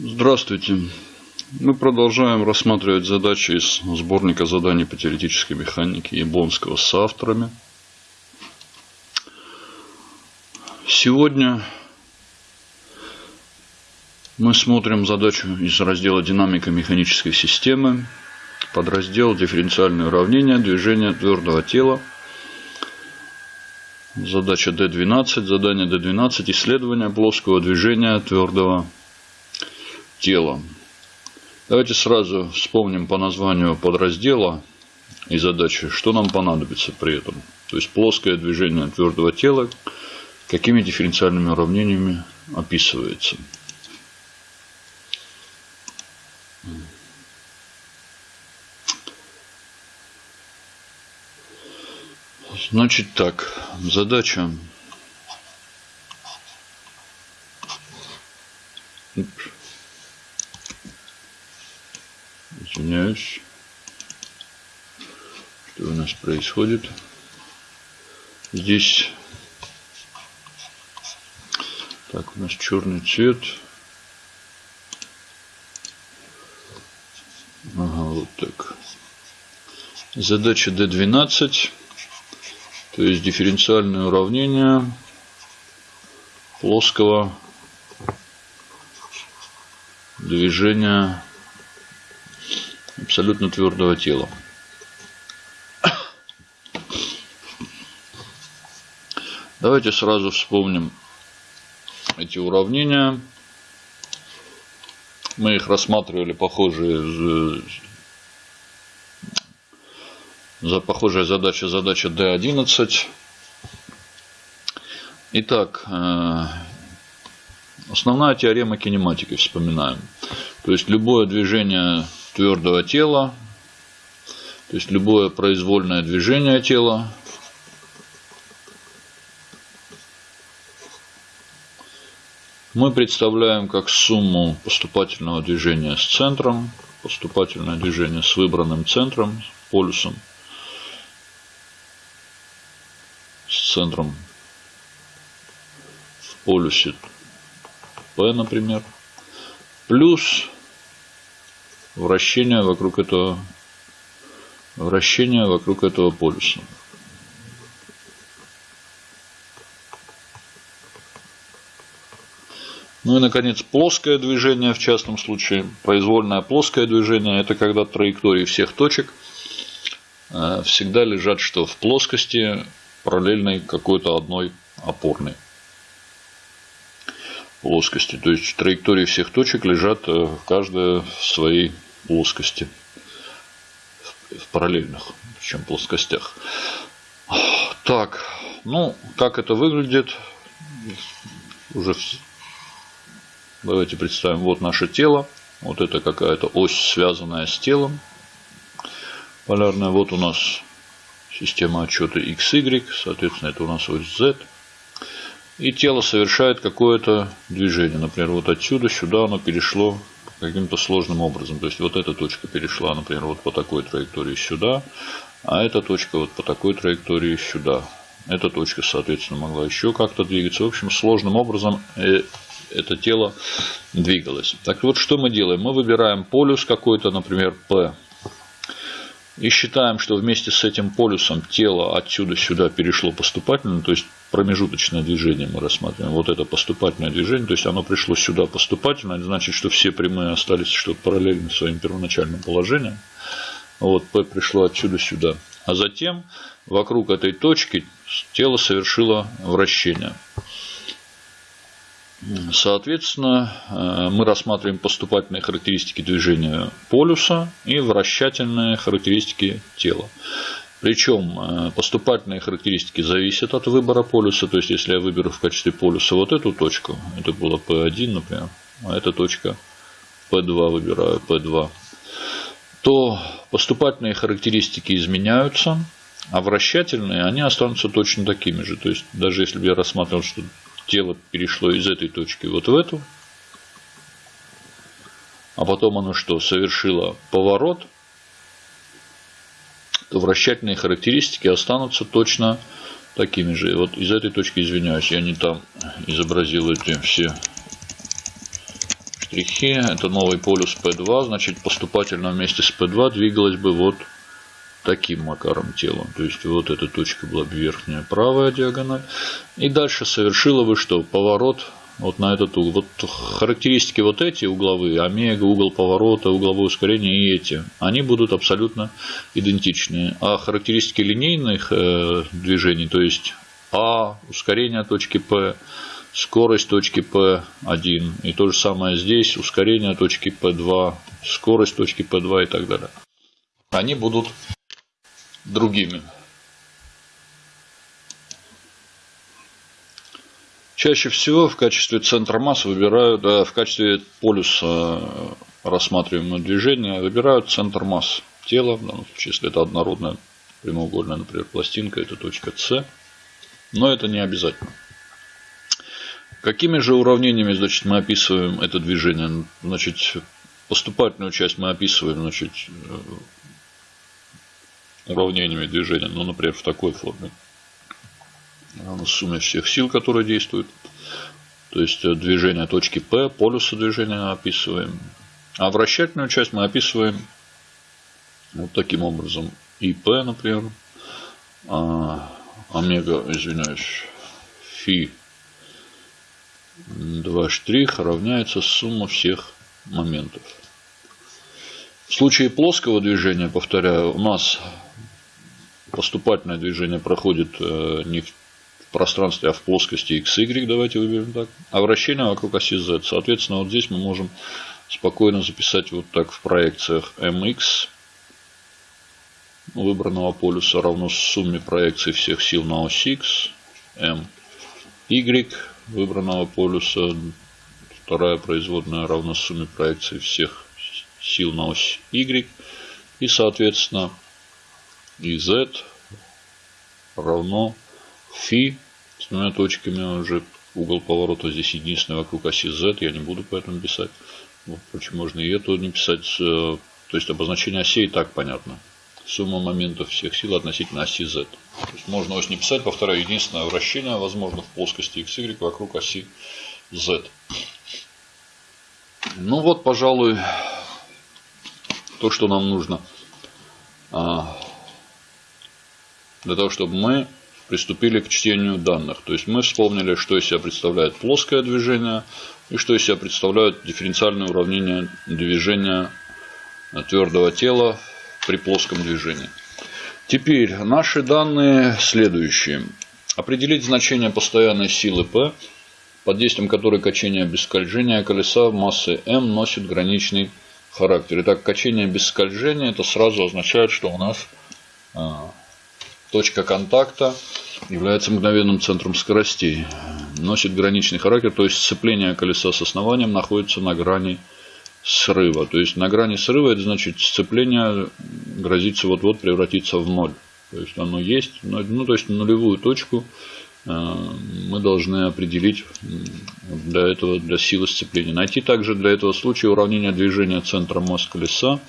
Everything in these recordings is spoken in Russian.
Здравствуйте. Мы продолжаем рассматривать задачи из сборника заданий по теоретической механике Яблонского с авторами. Сегодня мы смотрим задачу из раздела «Динамика механической системы», подраздел «Дифференциальные уравнения движения твердого тела». Задача D12, задание D12, исследование плоского движения твердого тела. Давайте сразу вспомним по названию подраздела и задачи, что нам понадобится при этом. То есть плоское движение твердого тела, какими дифференциальными уравнениями описывается. Значит так, задача Извиняюсь. Что у нас происходит? Здесь так, у нас черный цвет. Ага, вот так. Задача D12. То есть дифференциальное уравнение плоского движения абсолютно твердого тела. Давайте сразу вспомним эти уравнения. Мы их рассматривали похожие за похожая задача, задача D11. Итак, э, основная теорема кинематики вспоминаем. То есть любое движение твердого тела, то есть любое произвольное движение тела. Мы представляем как сумму поступательного движения с центром, поступательное движение с выбранным центром, полюсом, с центром в полюсе P, например, плюс вращение вокруг этого вращение вокруг этого полюса. Ну и, наконец, плоское движение, в частном случае, произвольное плоское движение, это когда траектории всех точек э, всегда лежат что в плоскости параллельной какой-то одной опорной плоскости. То есть траектории всех точек лежат э, каждая в своей плоскости, в параллельных, чем плоскостях. Так, ну, как это выглядит, уже давайте представим, вот наше тело, вот это какая-то ось, связанная с телом, полярная, вот у нас система отчета XY, соответственно, это у нас ось Z, и тело совершает какое-то движение, например, вот отсюда сюда оно перешло каким-то сложным образом. То есть вот эта точка перешла, например, вот по такой траектории сюда, а эта точка вот по такой траектории сюда. Эта точка, соответственно, могла еще как-то двигаться. В общем, сложным образом э, это тело двигалось. Так вот, что мы делаем? Мы выбираем полюс какой-то, например, P. И считаем, что вместе с этим полюсом тело отсюда сюда перешло поступательно, то есть промежуточное движение мы рассматриваем. Вот это поступательное движение, то есть оно пришло сюда поступательно, это значит, что все прямые остались что параллельно своим первоначальным положением. Вот P пришло отсюда сюда. А затем вокруг этой точки тело совершило вращение. Соответственно, э, мы рассматриваем поступательные характеристики движения полюса и вращательные характеристики тела. Причем э, поступательные характеристики зависят от выбора полюса. То есть, если я выберу в качестве полюса вот эту точку, это было P1, например, а эта точка P2 выбираю, P2, то поступательные характеристики изменяются, а вращательные, они останутся точно такими же. То есть, даже если бы я рассматривал, что тело перешло из этой точки вот в эту, а потом оно что, совершило поворот – то вращательные характеристики останутся точно такими же. Вот из этой точки, извиняюсь, я не там изобразил эти все штрихи. Это новый полюс P2. Значит, поступательно вместе с P2 двигалось бы вот таким макаром тело. То есть вот эта точка была бы верхняя правая диагональ. И дальше совершила бы что? Поворот вот на этот угол. Вот характеристики вот эти угловые, омега, угол поворота, угловое ускорение и эти, они будут абсолютно идентичны. А характеристики линейных э, движений, то есть А, ускорение точки P, скорость точки P1 и то же самое здесь, ускорение точки P2, скорость точки P2 и так далее. Они будут другими. Чаще всего в качестве центра массы выбирают, да, в качестве полюса э, рассматриваемого движения выбирают центр масс тела, в данном случае, если это однородная прямоугольная, например, пластинка, это точка С. Но это не обязательно. Какими же уравнениями значит, мы описываем это движение? Значит, поступательную часть мы описываем значит, э, уравнениями движения, ну, например, в такой форме. Сумме всех сил, которые действуют. То есть э, движение точки P, полюса движения описываем. А вращательную часть мы описываем вот таким образом. ИП, например, а, омега, извиняюсь, фи 2 штрих равняется сумма всех моментов. В случае плоского движения, повторяю, у нас поступательное движение проходит э, не в пространстве, а в плоскости x, y, давайте выберем так, а вращение вокруг оси z. Соответственно, вот здесь мы можем спокойно записать вот так в проекциях mx выбранного полюса равно сумме проекций всех сил на ось x, m, y выбранного полюса, вторая производная равна сумме проекций всех сил на ось y, и, соответственно, z равно фи с двумя точками уже угол поворота здесь единственный вокруг оси z, я не буду поэтому писать. Впрочем, можно и это не писать. Э, то есть обозначение осей и так понятно. Сумма моментов всех сил относительно оси z. То есть можно ось не писать, повторяю, единственное вращение возможно в плоскости xy вокруг оси z. Ну вот, пожалуй, то, что нам нужно а, для того, чтобы мы приступили к чтению данных. То есть мы вспомнили, что из себя представляет плоское движение и что из себя представляют дифференциальные уравнения движения твердого тела при плоском движении. Теперь наши данные следующие. Определить значение постоянной силы P, под действием которой качение без скольжения колеса массы m носит граничный характер. Итак, качение без скольжения это сразу означает, что у нас а, Точка контакта является мгновенным центром скоростей. Носит граничный характер, то есть сцепление колеса с основанием находится на грани срыва. То есть на грани срыва это значит сцепление грозится вот-вот превратиться в ноль. То есть оно есть, ну то есть нулевую точку э, мы должны определить для этого, для силы сцепления. Найти также для этого случая уравнение движения центра масс колеса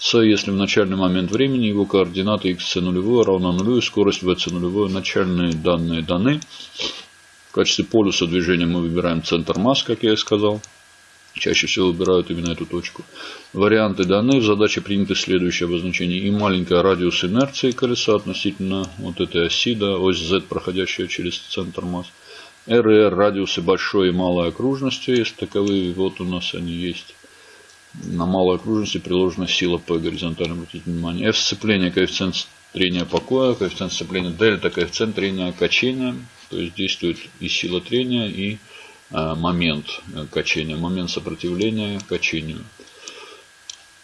с, если в начальный момент времени его координаты xc нулевое равна нулю скорость vc нулевое, начальные данные даны. В качестве полюса движения мы выбираем центр масс, как я и сказал. Чаще всего выбирают именно эту точку. Варианты даны. В задаче приняты следующее обозначение. И маленькая радиус инерции колеса относительно вот этой оси, да, ось Z, проходящая через центр масс. R радиусы большой и малой окружности, если таковые, вот у нас они есть на малой окружности приложена сила P горизонтально, обратите внимание. F сцепление, коэффициент трения покоя, коэффициент сцепления дельта, коэффициент трения качения. То есть действует и сила трения, и а, момент э, качения, момент сопротивления качению.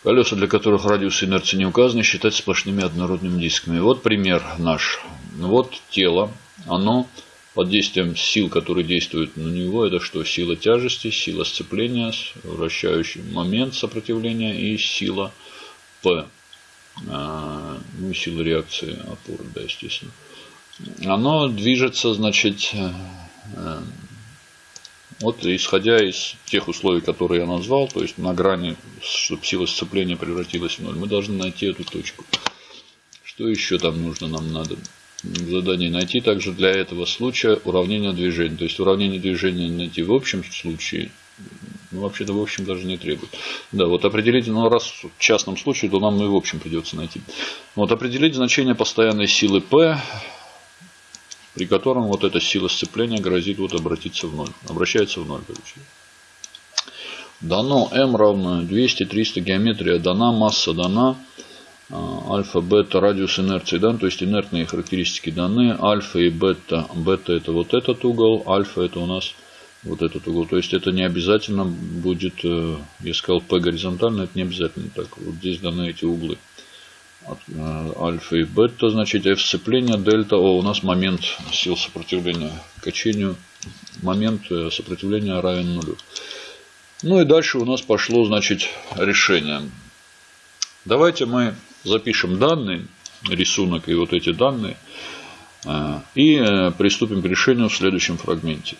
Колеса, для которых радиус инерции не указаны, считать сплошными однородными дисками. Вот пример наш. Вот тело. Оно под действием сил, которые действуют на него, это что? Сила тяжести, сила сцепления, вращающий момент сопротивления и сила P. А, ну, сила реакции опоры, да, естественно. Оно движется, значит, э, вот исходя из тех условий, которые я назвал, то есть на грани, чтобы сила сцепления превратилась в ноль, мы должны найти эту точку. Что еще там нужно нам надо? Задание найти также для этого случая уравнение движения. То есть уравнение движения найти в общем случае Ну, вообще-то, в общем, даже не требует. Да, вот определить, ну, раз в частном случае, то нам и в общем придется найти. Вот определить значение постоянной силы P, при котором вот эта сила сцепления грозит вот обратиться в ноль. Обращается в ноль, короче. Дано m равно 200, 300 геометрия дана, масса дана, альфа, бета, радиус инерции дан, то есть инертные характеристики даны, альфа и бета, бета это вот этот угол, альфа это у нас вот этот угол. То есть это не обязательно будет, э, я сказал P горизонтально, это не обязательно так. Вот здесь даны эти углы. Э, альфа и бета, значит, F сцепления, дельта, О, у нас момент сил сопротивления качению, момент э, сопротивления равен нулю. Ну и дальше у нас пошло, значит, решение. Давайте мы запишем данные, рисунок и вот эти данные, и приступим к решению в следующем фрагменте.